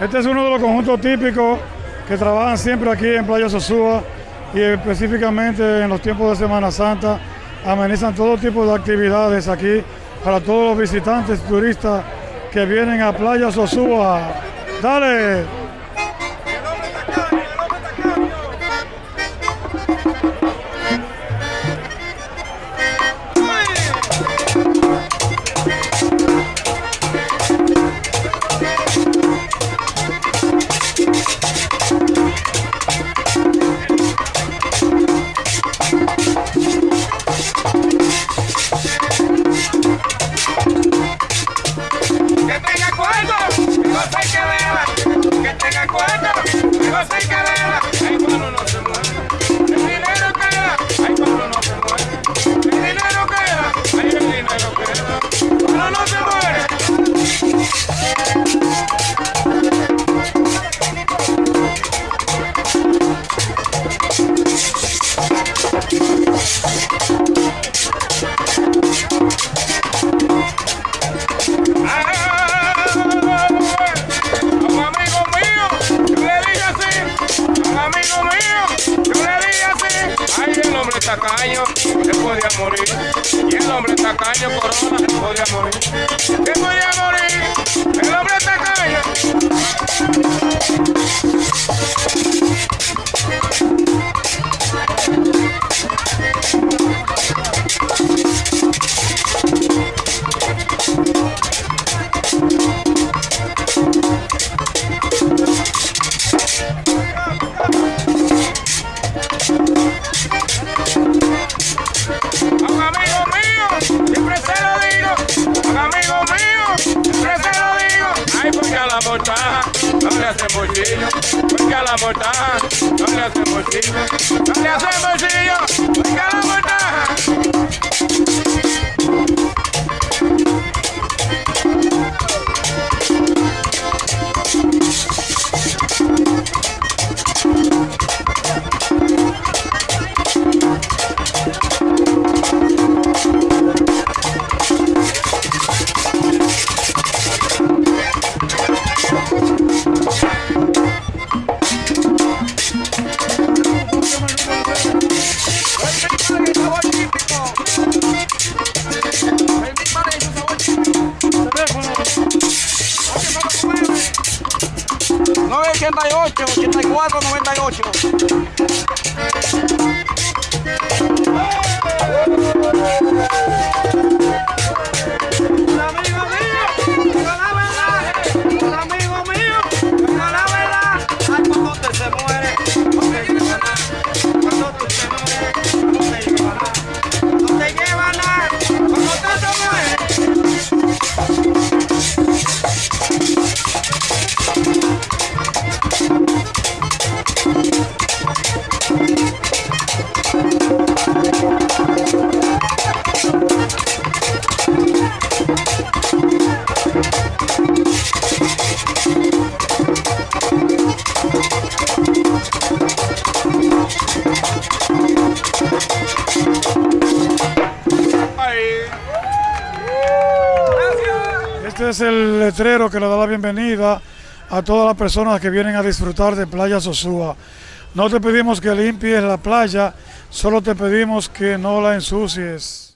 Este es uno de los conjuntos típicos que trabajan siempre aquí en Playa Sosúa y específicamente en los tiempos de Semana Santa amenizan todo tipo de actividades aquí para todos los visitantes, turistas que vienen a Playa Sosúa. ¡Dale! José que beba, que tenga cuatro, José que. Tacaño, se podía morir. Y el hombre tacaño, corona, se podía. Se podía morir, montar, no le hacemos porque a la montar, no le hacemos bolsillo, no le hacemos porque a la. 88, 84, 98. Este es el letrero que le da la bienvenida a todas las personas que vienen a disfrutar de Playa Sosúa. No te pedimos que limpies la playa, solo te pedimos que no la ensucies.